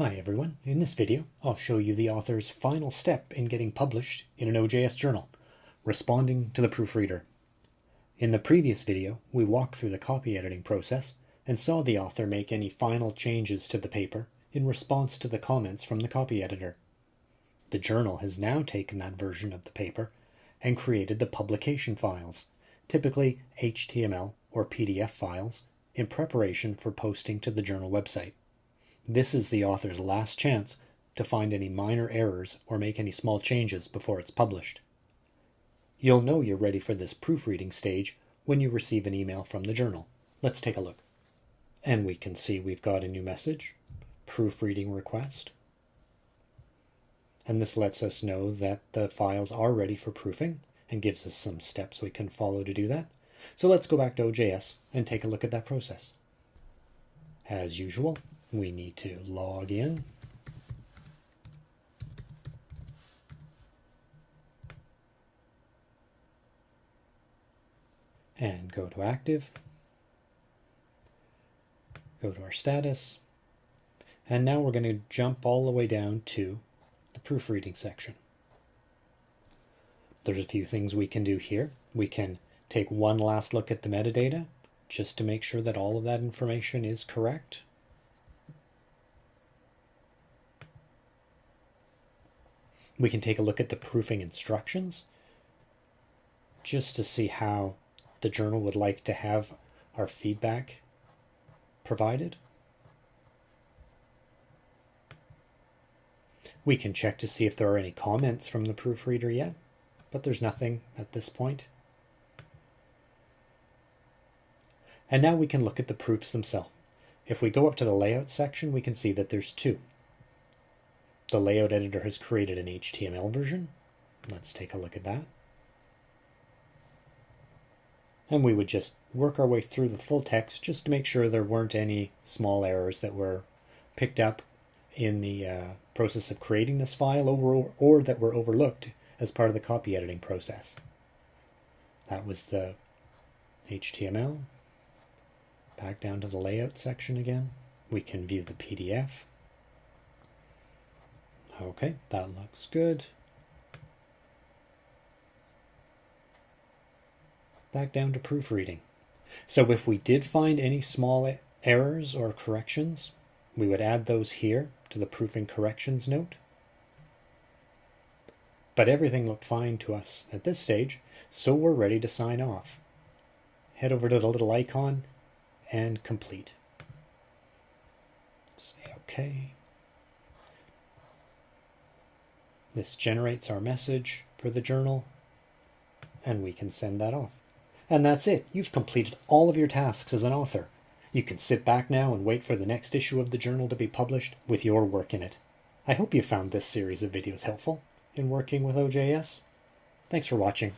Hi everyone, in this video I'll show you the author's final step in getting published in an OJS journal, responding to the proofreader. In the previous video we walked through the copy editing process and saw the author make any final changes to the paper in response to the comments from the copy editor. The journal has now taken that version of the paper and created the publication files, typically HTML or PDF files, in preparation for posting to the journal website. This is the author's last chance to find any minor errors or make any small changes before it's published. You'll know you're ready for this proofreading stage when you receive an email from the journal. Let's take a look. And we can see we've got a new message, proofreading request. And this lets us know that the files are ready for proofing and gives us some steps we can follow to do that. So let's go back to OJS and take a look at that process. As usual, we need to log in. And go to active. Go to our status. And now we're going to jump all the way down to the proofreading section. There's a few things we can do here. We can take one last look at the metadata just to make sure that all of that information is correct. We can take a look at the proofing instructions just to see how the journal would like to have our feedback provided. We can check to see if there are any comments from the proofreader yet, but there's nothing at this point. And now we can look at the proofs themselves. If we go up to the layout section, we can see that there's two. The layout editor has created an HTML version. Let's take a look at that. And we would just work our way through the full text just to make sure there weren't any small errors that were picked up in the uh, process of creating this file or, or that were overlooked as part of the copy editing process. That was the HTML. Back down to the layout section again. We can view the PDF. Okay, that looks good. Back down to proofreading. So if we did find any small errors or corrections, we would add those here to the proofing corrections note. But everything looked fine to us at this stage, so we're ready to sign off. Head over to the little icon and complete. Say OK. This generates our message for the journal, and we can send that off. And that's it. You've completed all of your tasks as an author. You can sit back now and wait for the next issue of the journal to be published with your work in it. I hope you found this series of videos helpful in working with OJS. Thanks for watching.